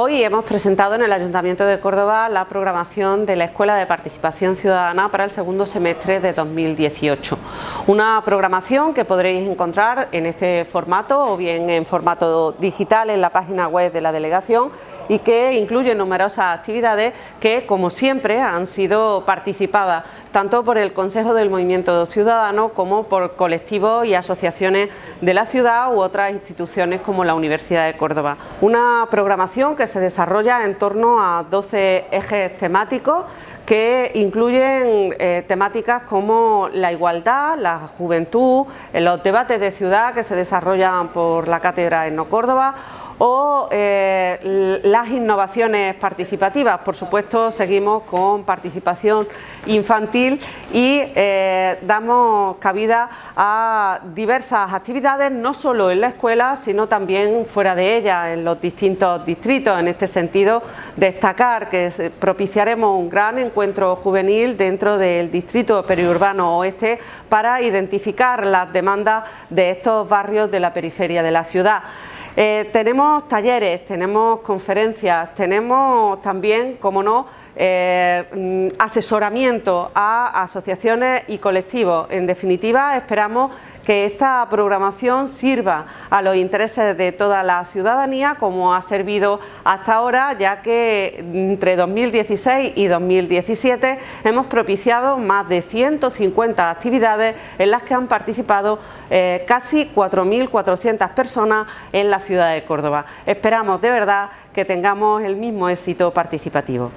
Hoy hemos presentado en el Ayuntamiento de Córdoba la programación de la Escuela de Participación Ciudadana para el segundo semestre de 2018. Una programación que podréis encontrar en este formato o bien en formato digital en la página web de la delegación y que incluye numerosas actividades que, como siempre, han sido participadas tanto por el Consejo del Movimiento Ciudadano como por colectivos y asociaciones de la ciudad u otras instituciones como la Universidad de Córdoba. Una programación que se desarrolla en torno a 12 ejes temáticos que incluyen eh, temáticas como la igualdad, la juventud, los debates de ciudad que se desarrollan por la Cátedra Eno Córdoba o eh, las innovaciones participativas. Por supuesto, seguimos con participación infantil y eh, damos cabida a diversas actividades, no solo en la escuela, sino también fuera de ella, en los distintos distritos. En este sentido, destacar que propiciaremos un gran encuentro juvenil dentro del distrito periurbano oeste para identificar las demandas de estos barrios de la periferia de la ciudad. Eh, tenemos talleres, tenemos conferencias, tenemos también, como no, eh, mm, asesoramiento a asociaciones y colectivos. En definitiva, esperamos que esta programación sirva a los intereses de toda la ciudadanía como ha servido hasta ahora, ya que entre 2016 y 2017 hemos propiciado más de 150 actividades en las que han participado eh, casi 4.400 personas en la ciudad de Córdoba. Esperamos de verdad que tengamos el mismo éxito participativo.